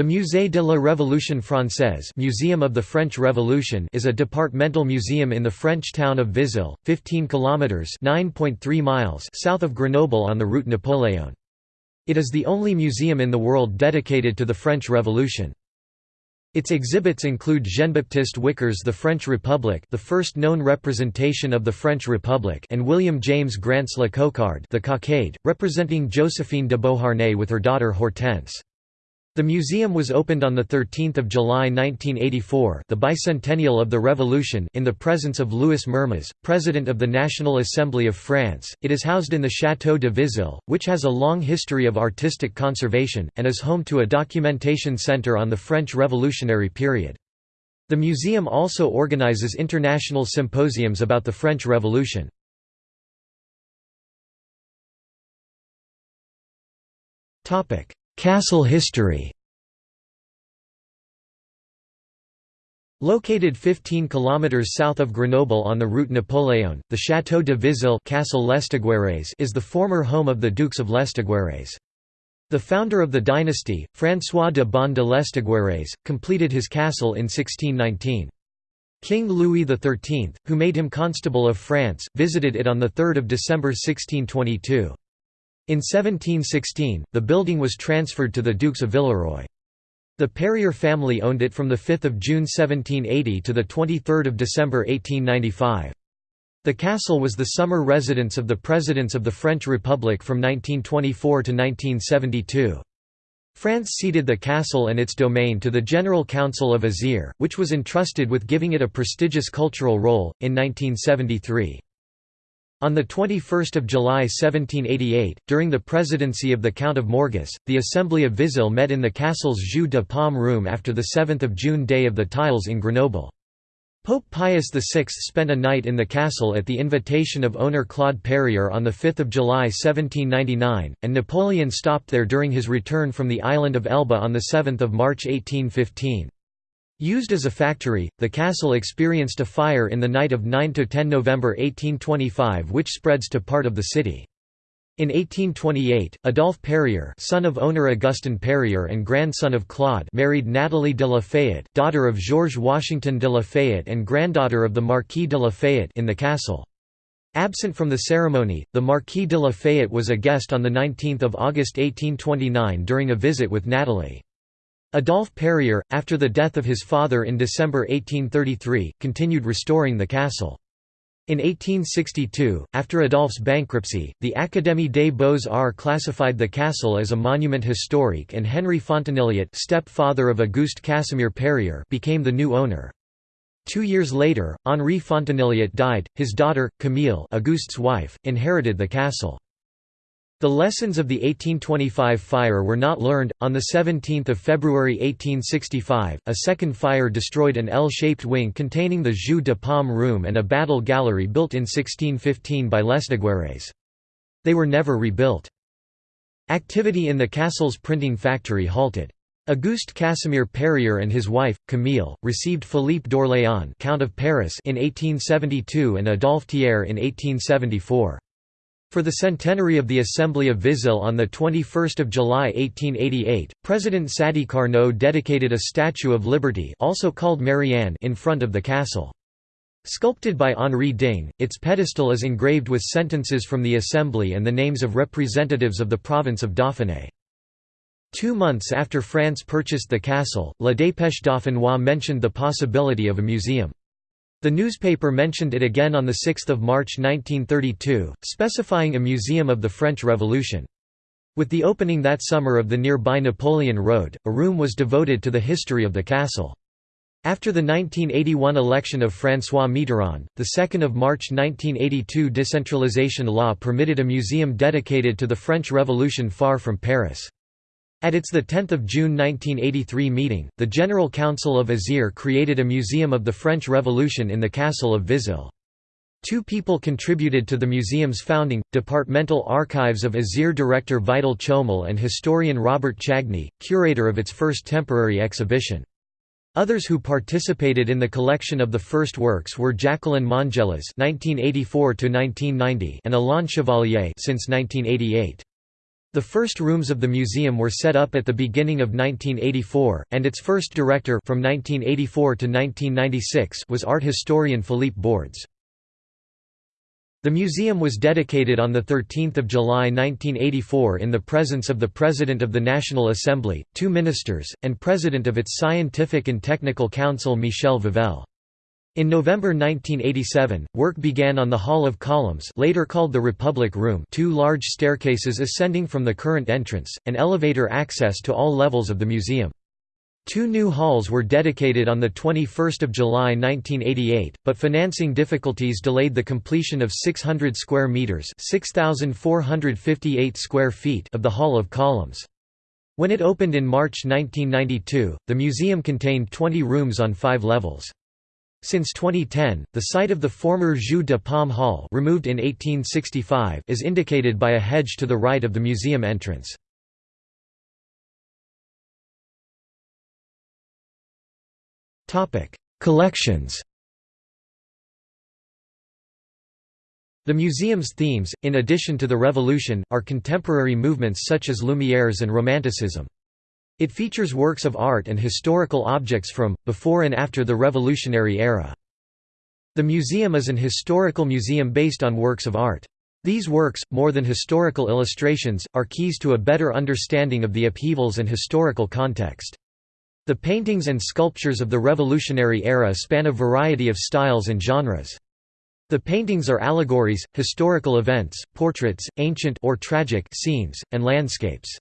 The Musée de la Révolution Française Museum of the French Revolution is a departmental museum in the French town of Vizille, 15 kilometers (9.3 miles) south of Grenoble on the route Napoléon. It is the only museum in the world dedicated to the French Revolution. Its exhibits include Jean-Baptiste Wicar's The French Republic the first known representation of the French Republic and William James Grant's La Cocarde the Cockade, representing Josephine de Beauharnais with her daughter Hortense. The museum was opened on 13 July 1984 the bicentennial of the Revolution in the presence of Louis Mermaz, President of the National Assembly of France. It is housed in the Château de Vizille, which has a long history of artistic conservation, and is home to a documentation centre on the French Revolutionary period. The museum also organizes international symposiums about the French Revolution. Topic: Castle history Located 15 km south of Grenoble on the route Napoléon, the Château de Vizille Castle is the former home of the Dukes of Lesdiguières. The founder of the dynasty, François de Bonne de Lesdiguières, completed his castle in 1619. King Louis XIII, who made him Constable of France, visited it on 3 December 1622. In 1716, the building was transferred to the Dukes of Villeroy. The Perrier family owned it from 5 June 1780 to 23 December 1895. The castle was the summer residence of the presidents of the French Republic from 1924 to 1972. France ceded the castle and its domain to the General Council of Isère, which was entrusted with giving it a prestigious cultural role, in 1973. On 21 July 1788, during the presidency of the Count of Morges, the Assembly of Vizille met in the castle's Jeu de Paume room after the 7 June Day of the Tiles in Grenoble. Pope Pius VI spent a night in the castle at the invitation of owner Claude Perrier on 5 July 1799, and Napoleon stopped there during his return from the island of Elba on 7 March 1815. Used as a factory, the castle experienced a fire in the night of 9–10 November 1825 which spreads to part of the city. In 1828, Adolphe Perrier son of owner Augustin Perrier and grandson of Claude married Nathalie de la Fayette, daughter of Georges Washington de la Fayette and granddaughter of the Marquis de la Fayette in the castle. Absent from the ceremony, the Marquis de la Fayette was a guest on 19 August 1829 during a visit with Nathalie. Adolphe Perrier, after the death of his father in December 1833, continued restoring the castle. In 1862, after Adolphe's bankruptcy, the Académie des Beaux-Arts classified the castle as a monument historique and Henri Fontenilliat step-father of Auguste Casimir Perrier became the new owner. Two years later, Henri Fontenilliat died, his daughter, Camille Auguste's wife, inherited the castle. The lessons of the 1825 fire were not learned. On the 17th of February 1865, a second fire destroyed an L-shaped wing containing the Jeu de Paume room and a battle gallery built in 1615 by Lesdiguières. They were never rebuilt. Activity in the castle's printing factory halted. Auguste Casimir Perrier and his wife, Camille, received Philippe d'Orléans Count of Paris in 1872 and Adolphe Thiers in 1874. For the centenary of the Assembly of Vizille on 21 July 1888, President Sadi Carnot dedicated a Statue of Liberty also called Marianne in front of the castle. Sculpted by Henri Ding, its pedestal is engraved with sentences from the Assembly and the names of representatives of the province of Dauphiné. Two months after France purchased the castle, La Dépêche Dauphinoise mentioned the possibility of a museum. The newspaper mentioned it again on 6 March 1932, specifying a museum of the French Revolution. With the opening that summer of the nearby Napoleon Road, a room was devoted to the history of the castle. After the 1981 election of François Mitterrand, the 2 March 1982 decentralization law permitted a museum dedicated to the French Revolution far from Paris. At its 10 June 1983 meeting, the General Council of Isère created a museum of the French Revolution in the castle of Vizille. Two people contributed to the museum's founding, Departmental Archives of Isère director Vital Chomel and historian Robert Chagny, curator of its first temporary exhibition. Others who participated in the collection of the first works were Jacqueline Mongelas (1984–1990) and Alain Chevalier since 1988. The first rooms of the museum were set up at the beginning of 1984, and its first director from 1984 to 1996 was art historian Philippe Bordes. The museum was dedicated on 13 July 1984 in the presence of the President of the National Assembly, two ministers, and President of its Scientific and Technical Council Michel Vovelle. In November 1987, work began on the Hall of Columns later called the Republic Room two large staircases ascending from the current entrance, and elevator access to all levels of the museum. Two new halls were dedicated on 21 July 1988, but financing difficulties delayed the completion of 600 square metres 6,458 square feet of the Hall of Columns. When it opened in March 1992, the museum contained 20 rooms on five levels. Since 2010, the site of the former Jeu de Paume Hall removed in 1865 is indicated by a hedge to the right of the museum entrance. Collections The museum's themes, in addition to the Revolution, are contemporary movements such as Lumières and Romanticism. It features works of art and historical objects from, before and after the Revolutionary era. The museum is an historical museum based on works of art. These works, more than historical illustrations, are keys to a better understanding of the upheavals and historical context. The paintings and sculptures of the Revolutionary era span a variety of styles and genres. The paintings are allegories, historical events, portraits, ancient or tragic scenes, and landscapes.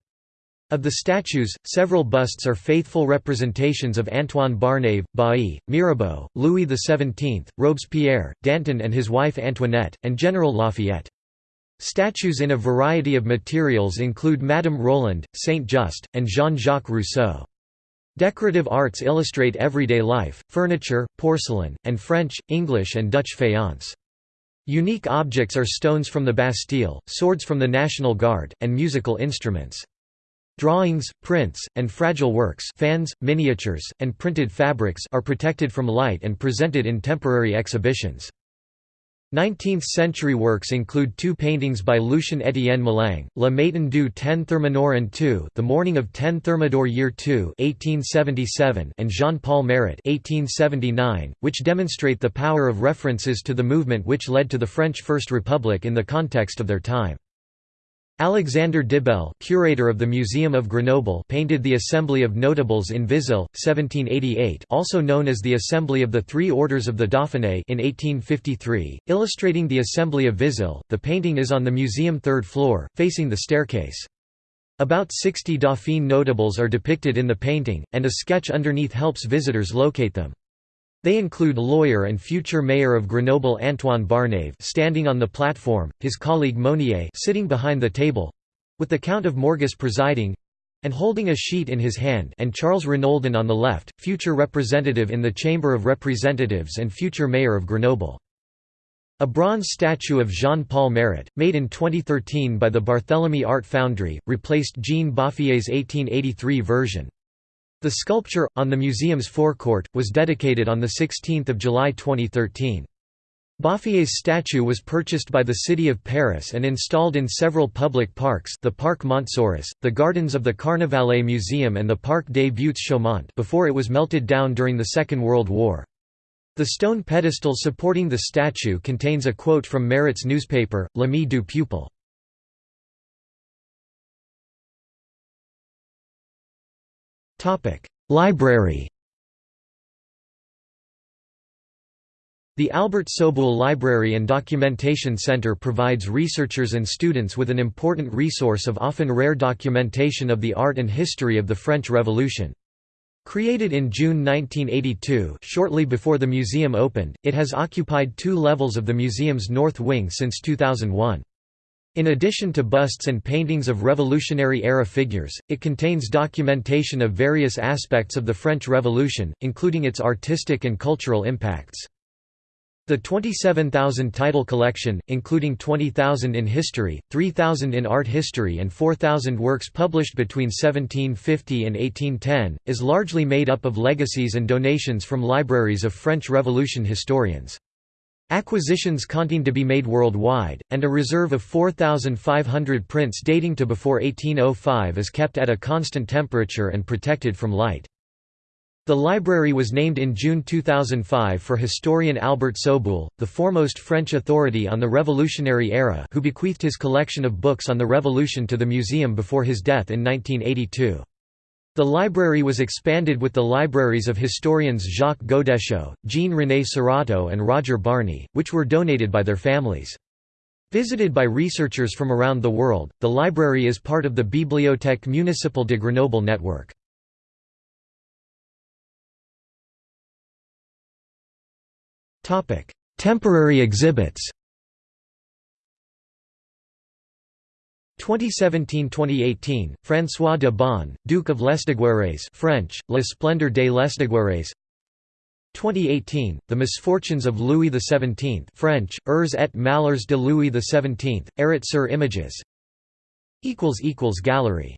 Of the statues, several busts are faithful representations of Antoine Barnave, Bailly, Mirabeau, Louis XVII, Robespierre, Danton and his wife Antoinette, and General Lafayette. Statues in a variety of materials include Madame Roland, Saint-Just, and Jean-Jacques Rousseau. Decorative arts illustrate everyday life, furniture, porcelain, and French, English and Dutch faience. Unique objects are stones from the Bastille, swords from the National Guard, and musical instruments. Drawings, prints, and fragile works fans, miniatures, and printed fabrics are protected from light and presented in temporary exhibitions. 19th-century works include two paintings by Lucien Étienne Mélingue, Le Matin du 10 Thermidor and II The Morning of 10 Thermidor Year II 1877 and Jean-Paul Marat 1879, which demonstrate the power of references to the movement which led to the French First Republic in the context of their time. Alexander Debelle curator of the Museum of Grenoble painted the Assembly of Notables in Vizille, 1788 also known as the Assembly of the Three Orders of the Dauphiné in 1853, illustrating the Assembly of Vizille. The painting is on the museum third floor, facing the staircase. About 60 Dauphine notables are depicted in the painting, and a sketch underneath helps visitors locate them. They include lawyer and future mayor of Grenoble Antoine Barnave standing on the platform, his colleague Monnier sitting behind the table, with the Count of Morges presiding, and holding a sheet in his hand and Charles Renaudin on the left, future representative in the Chamber of Representatives and future mayor of Grenoble. A bronze statue of Jean-Paul Marat, made in 2013 by the Barthélemy Art Foundry, replaced Jean Baffier's 1883 version. The sculpture, on the museum's forecourt, was dedicated on 16 July 2013. Baffier's statue was purchased by the city of Paris and installed in several public parks the Parc Montsouris, the gardens of the Carnavalet Museum and the Parc des Buttes Chaumont before it was melted down during the Second World War. The stone pedestal supporting the statue contains a quote from Marat's newspaper, L'Ami du Peuple. Library The Albert Soboul Library and Documentation Center provides researchers and students with an important resource of often rare documentation of the art and history of the French Revolution. Created in June 1982 shortly before the museum opened, it has occupied two levels of the museum's north wing since 2001. In addition to busts and paintings of Revolutionary-era figures, it contains documentation of various aspects of the French Revolution, including its artistic and cultural impacts. The 27,000 title collection, including 20,000 in history, 3,000 in art history and 4,000 works published between 1750 and 1810, is largely made up of legacies and donations from libraries of French Revolution historians. Acquisitions continue to be made worldwide, and a reserve of 4,500 prints dating to before 1805 is kept at a constant temperature and protected from light. The library was named in June 2005 for historian Albert Soboul, the foremost French authority on the Revolutionary era who bequeathed his collection of books on the Revolution to the museum before his death in 1982. The library was expanded with the libraries of historians Jacques Godechot, Jean-René Suratteau and Roger Barny, which were donated by their families. Visited by researchers from around the world, the library is part of the Bibliothèque Municipale de Grenoble network. Temporary exhibits 2017–2018, François de Bonne, Duke of Lesdiguières French, La Splendeur des Lesdiguières 2018, The Misfortunes of Louis XVII French, Ers et malheurs de Louis XVII, Erit sur images. Gallery